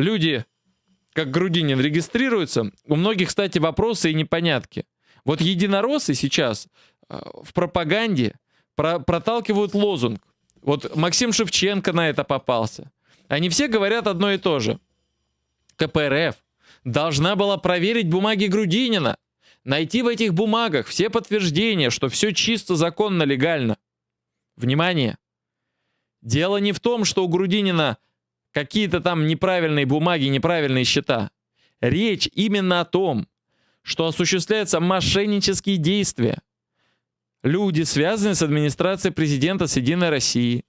люди, как Грудинин, регистрируются, у многих, кстати, вопросы и непонятки. Вот единороссы сейчас э, в пропаганде про проталкивают лозунг. Вот Максим Шевченко на это попался. Они все говорят одно и то же. КПРФ должна была проверить бумаги Грудинина, найти в этих бумагах все подтверждения, что все чисто, законно, легально. Внимание! Дело не в том, что у Грудинина какие-то там неправильные бумаги, неправильные счета. Речь именно о том, что осуществляются мошеннические действия. Люди, связанные с администрацией президента с Единой России,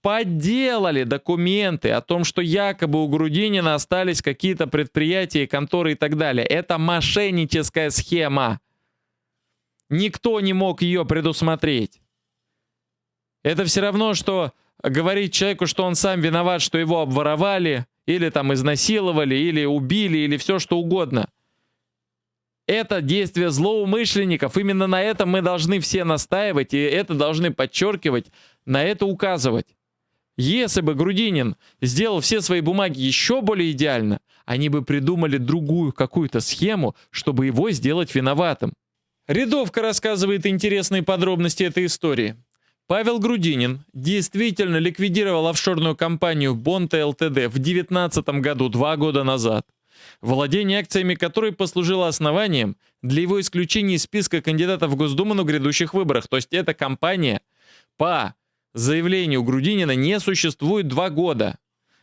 подделали документы о том, что якобы у Грудинина остались какие-то предприятия, конторы и так далее. Это мошенническая схема. Никто не мог ее предусмотреть. Это все равно, что говорить человеку, что он сам виноват, что его обворовали, или там изнасиловали, или убили, или все что угодно. Это действие злоумышленников. Именно на этом мы должны все настаивать, и это должны подчеркивать, на это указывать. Если бы Грудинин сделал все свои бумаги еще более идеально, они бы придумали другую какую-то схему, чтобы его сделать виноватым. Рядовка рассказывает интересные подробности этой истории. Павел Грудинин действительно ликвидировал офшорную компанию Бонта ЛТД в 2019 году, два года назад, владение акциями которой послужило основанием для его исключения из списка кандидатов в Госдуму на грядущих выборах. То есть эта компания по заявлению Грудинина не существует два года.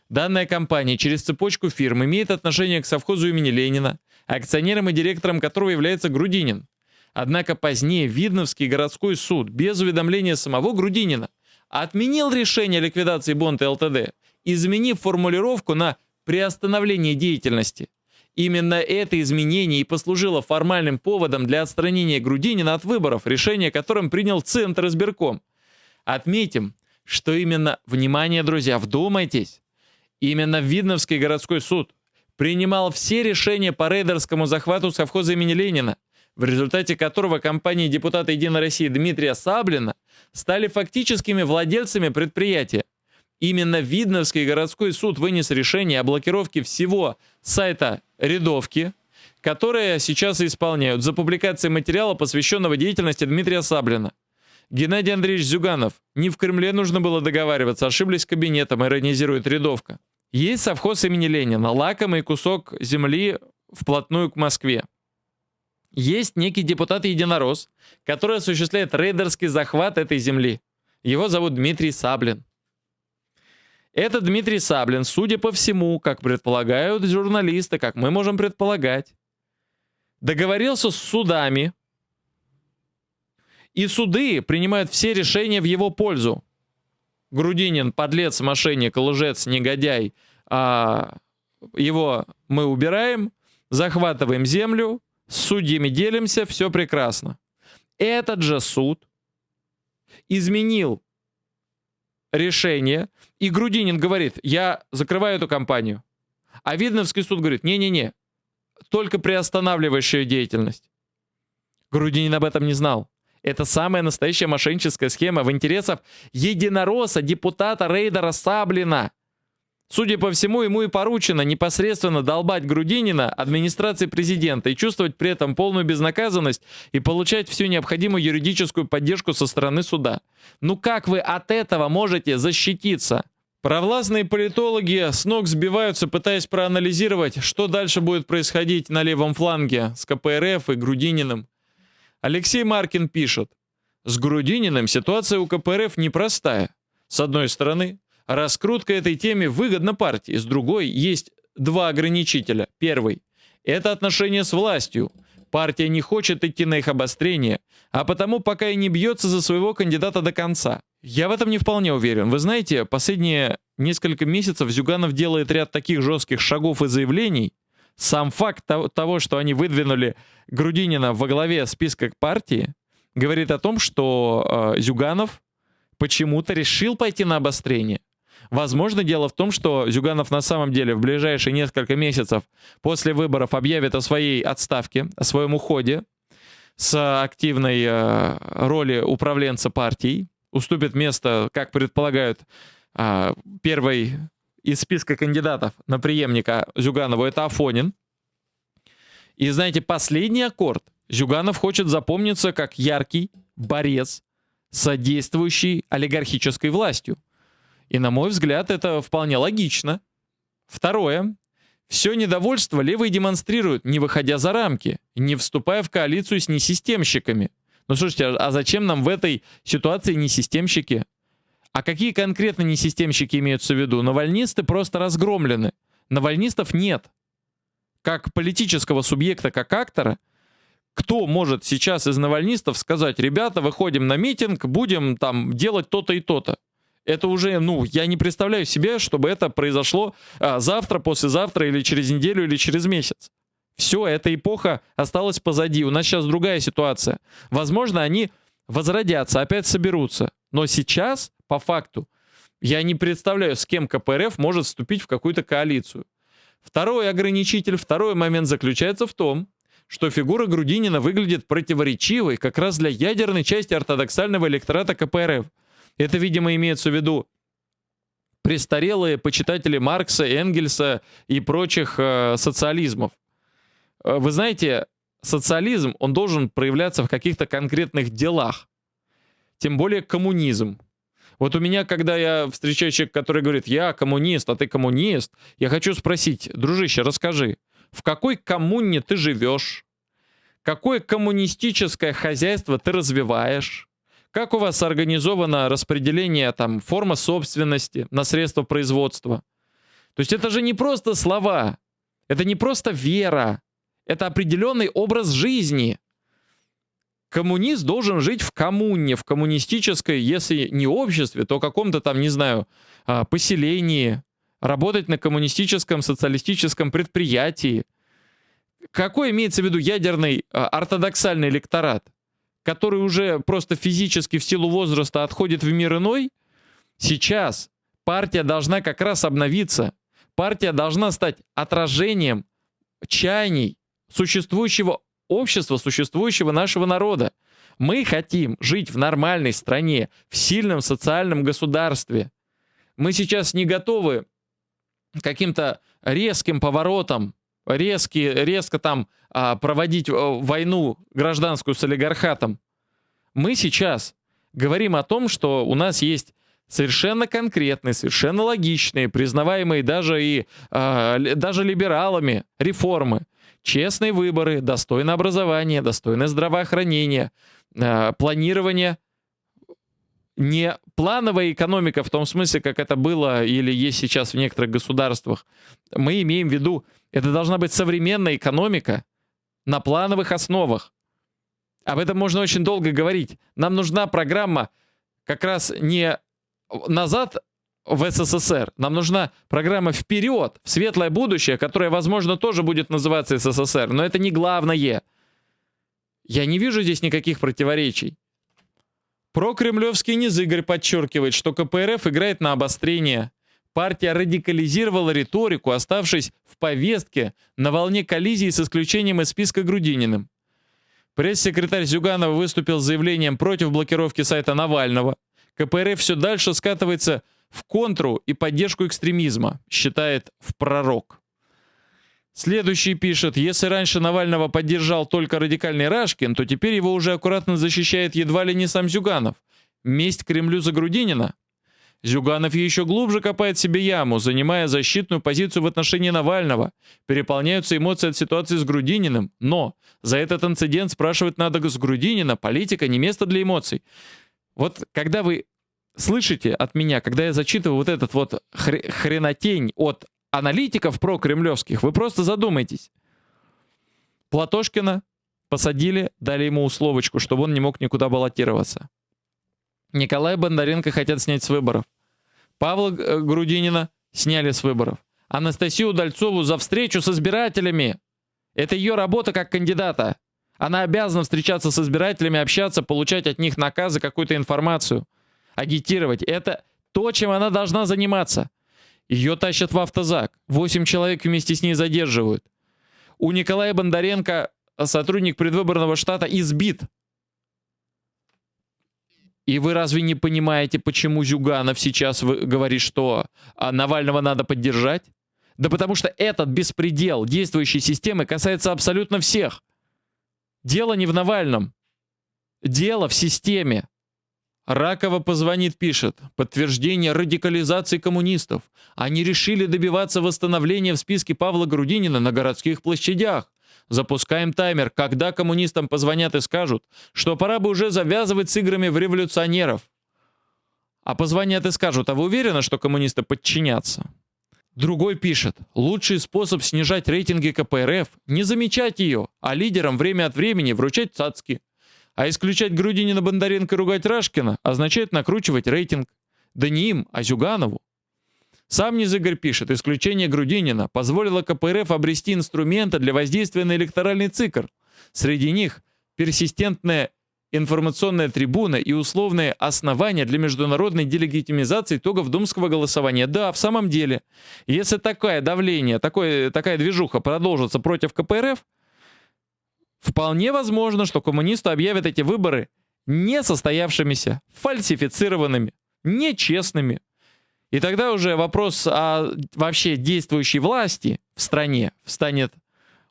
Данная компания через цепочку фирм имеет отношение к совхозу имени Ленина, акционером и директором которого является Грудинин. Однако позднее Видновский городской суд без уведомления самого Грудинина отменил решение о ликвидации Бонта ЛТД, изменив формулировку на приостановление деятельности. Именно это изменение и послужило формальным поводом для отстранения Грудинина от выборов, решение которым принял Центр избирком. Отметим, что именно, внимание, друзья, вдумайтесь, именно Видновский городской суд принимал все решения по рейдерскому захвату совхоза имени Ленина, в результате которого компании депутата «Единой России» Дмитрия Саблина стали фактическими владельцами предприятия. Именно Видновский городской суд вынес решение о блокировке всего сайта «Рядовки», которые сейчас исполняют за публикацией материала, посвященного деятельности Дмитрия Саблина. Геннадий Андреевич Зюганов. Не в Кремле нужно было договариваться, ошиблись кабинетом, иронизирует рядовка. Есть совхоз имени Ленина, лакомый кусок земли вплотную к Москве. Есть некий депутат-единорос, который осуществляет рейдерский захват этой земли. Его зовут Дмитрий Саблин. Этот Дмитрий Саблин, судя по всему, как предполагают журналисты, как мы можем предполагать, договорился с судами, и суды принимают все решения в его пользу. Грудинин, подлец, мошенник, лжец, негодяй, а его мы убираем, захватываем землю, с судьями делимся, все прекрасно. Этот же суд изменил решение, и Грудинин говорит, я закрываю эту компанию. А Видновский суд говорит, не-не-не, только приостанавливающая деятельность. Грудинин об этом не знал. Это самая настоящая мошенническая схема в интересах единоросса, депутата Рейдера Саблина. Судя по всему, ему и поручено непосредственно долбать Грудинина администрации президента и чувствовать при этом полную безнаказанность и получать всю необходимую юридическую поддержку со стороны суда. Ну как вы от этого можете защититься? Провластные политологи с ног сбиваются, пытаясь проанализировать, что дальше будет происходить на левом фланге с КПРФ и Грудининым. Алексей Маркин пишет, с Грудининым ситуация у КПРФ непростая. С одной стороны, Раскрутка этой темы выгодна партии, с другой есть два ограничителя. Первый – это отношения с властью. Партия не хочет идти на их обострение, а потому пока и не бьется за своего кандидата до конца. Я в этом не вполне уверен. Вы знаете, последние несколько месяцев Зюганов делает ряд таких жестких шагов и заявлений. Сам факт того, что они выдвинули Грудинина во главе списка партии, говорит о том, что э, Зюганов почему-то решил пойти на обострение. Возможно, дело в том, что Зюганов на самом деле в ближайшие несколько месяцев после выборов объявит о своей отставке, о своем уходе с активной э, роли управленца партией, уступит место, как предполагают, э, первой из списка кандидатов на преемника Зюганова это Афонин. И знаете, последний аккорд. Зюганов хочет запомниться как яркий борец, содействующий олигархической властью. И на мой взгляд, это вполне логично. Второе. Все недовольство левые демонстрируют, не выходя за рамки, не вступая в коалицию с несистемщиками. Ну слушайте, а, а зачем нам в этой ситуации несистемщики? А какие конкретно несистемщики имеются в виду? Навальнисты просто разгромлены. Навальнистов нет. Как политического субъекта, как актора, кто может сейчас из навальнистов сказать, ребята, выходим на митинг, будем там делать то-то и то-то? Это уже, ну, я не представляю себе, чтобы это произошло а, завтра, послезавтра или через неделю или через месяц. Все, эта эпоха осталась позади. У нас сейчас другая ситуация. Возможно, они возродятся, опять соберутся. Но сейчас, по факту, я не представляю, с кем КПРФ может вступить в какую-то коалицию. Второй ограничитель, второй момент заключается в том, что фигура Грудинина выглядит противоречивой как раз для ядерной части ортодоксального электората КПРФ. Это, видимо, имеется в виду престарелые почитатели Маркса, Энгельса и прочих э, социализмов. Э, вы знаете, социализм, он должен проявляться в каких-то конкретных делах. Тем более коммунизм. Вот у меня, когда я встречаю человека, который говорит, я коммунист, а ты коммунист, я хочу спросить, дружище, расскажи, в какой коммуне ты живешь? Какое коммунистическое хозяйство ты развиваешь? Как у вас организовано распределение там форма собственности на средства производства? То есть это же не просто слова, это не просто вера, это определенный образ жизни. Коммунист должен жить в коммуне, в коммунистической, если не обществе, то каком-то там, не знаю, а, поселении, работать на коммунистическом социалистическом предприятии. Какой имеется в виду ядерный а, ортодоксальный электорат? Который уже просто физически в силу возраста отходит в мир иной, сейчас партия должна как раз обновиться. Партия должна стать отражением чаяний существующего общества, существующего нашего народа. Мы хотим жить в нормальной стране, в сильном социальном государстве. Мы сейчас не готовы каким-то резким поворотом резки, резко там а, проводить э, войну гражданскую с олигархатом. Мы сейчас говорим о том, что у нас есть совершенно конкретные, совершенно логичные, признаваемые даже и а, даже либералами реформы. Честные выборы, достойное образование, достойное здравоохранение, а, планирование не плановая экономика в том смысле, как это было или есть сейчас в некоторых государствах. Мы имеем в виду это должна быть современная экономика на плановых основах. Об этом можно очень долго говорить. Нам нужна программа как раз не назад в СССР. Нам нужна программа вперед, в светлое будущее, которое, возможно, тоже будет называться СССР. Но это не главное. Я не вижу здесь никаких противоречий. Прокремлевский низ Игорь подчеркивает, что КПРФ играет на обострение. Партия радикализировала риторику, оставшись в повестке на волне коллизии с исключением из списка Грудининым. Пресс-секретарь Зюганова выступил с заявлением против блокировки сайта Навального. КПРФ все дальше скатывается в контру и поддержку экстремизма, считает в пророк. Следующий пишет, если раньше Навального поддержал только радикальный Рашкин, то теперь его уже аккуратно защищает едва ли не сам Зюганов. Месть Кремлю за Грудинина? Зюганов еще глубже копает себе яму, занимая защитную позицию в отношении Навального. Переполняются эмоции от ситуации с Грудининым. Но за этот инцидент спрашивать надо с Грудинина. Политика не место для эмоций. Вот когда вы слышите от меня, когда я зачитываю вот этот вот хр хренотень от аналитиков про-кремлевских, вы просто задумайтесь. Платошкина посадили, дали ему условочку, чтобы он не мог никуда баллотироваться. Николая Бондаренко хотят снять с выборов. Павла э, Грудинина сняли с выборов. Анастасию Удальцову за встречу с избирателями. Это ее работа как кандидата. Она обязана встречаться с избирателями, общаться, получать от них наказы, какую-то информацию, агитировать. Это то, чем она должна заниматься. Ее тащат в автозак. Восемь человек вместе с ней задерживают. У Николая Бондаренко сотрудник предвыборного штата избит И вы разве не понимаете, почему Зюганов сейчас говорит, что а, Навального надо поддержать? Да потому что этот беспредел действующей системы касается абсолютно всех. Дело не в Навальном. Дело в системе. Ракова позвонит, пишет. Подтверждение радикализации коммунистов. Они решили добиваться восстановления в списке Павла Грудинина на городских площадях. Запускаем таймер, когда коммунистам позвонят и скажут, что пора бы уже завязывать с играми в революционеров. А позвонят и скажут, а вы уверены, что коммунисты подчинятся? Другой пишет, лучший способ снижать рейтинги КПРФ – не замечать ее, а лидерам время от времени вручать цацки. А исключать Грудинина, Бондаренко и ругать Рашкина означает накручивать рейтинг. Да не им, а Зюганову. Сам Низыгорь пишет, исключение Грудинина позволило КПРФ обрести инструменты для воздействия на электоральный цикл. Среди них персистентная информационная трибуна и условные основания для международной делегитимизации итогов думского голосования. Да, в самом деле, если такое давление, такое, такая движуха продолжится против КПРФ, вполне возможно, что коммунисты объявят эти выборы несостоявшимися, фальсифицированными, нечестными. И тогда уже вопрос о вообще действующей власти в стране встанет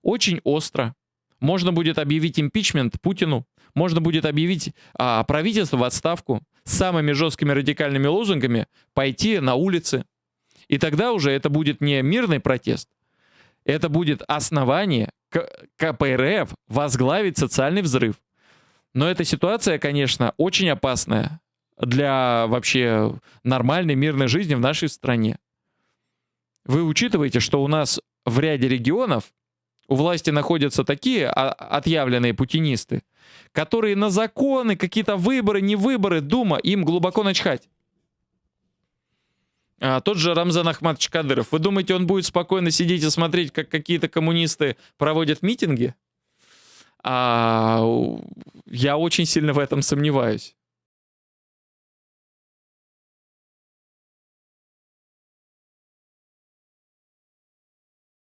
очень остро. Можно будет объявить импичмент Путину, можно будет объявить а, правительство в отставку с самыми жесткими радикальными лозунгами, пойти на улицы. И тогда уже это будет не мирный протест, это будет основание КПРФ возглавить социальный взрыв. Но эта ситуация, конечно, очень опасная для вообще нормальной мирной жизни в нашей стране. Вы учитываете, что у нас в ряде регионов у власти находятся такие отъявленные путинисты, которые на законы, какие-то выборы, не выборы, Дума, им глубоко начхать. А, тот же Рамзан Ахматович Кадыров. Вы думаете, он будет спокойно сидеть и смотреть, как какие-то коммунисты проводят митинги? А, я очень сильно в этом сомневаюсь.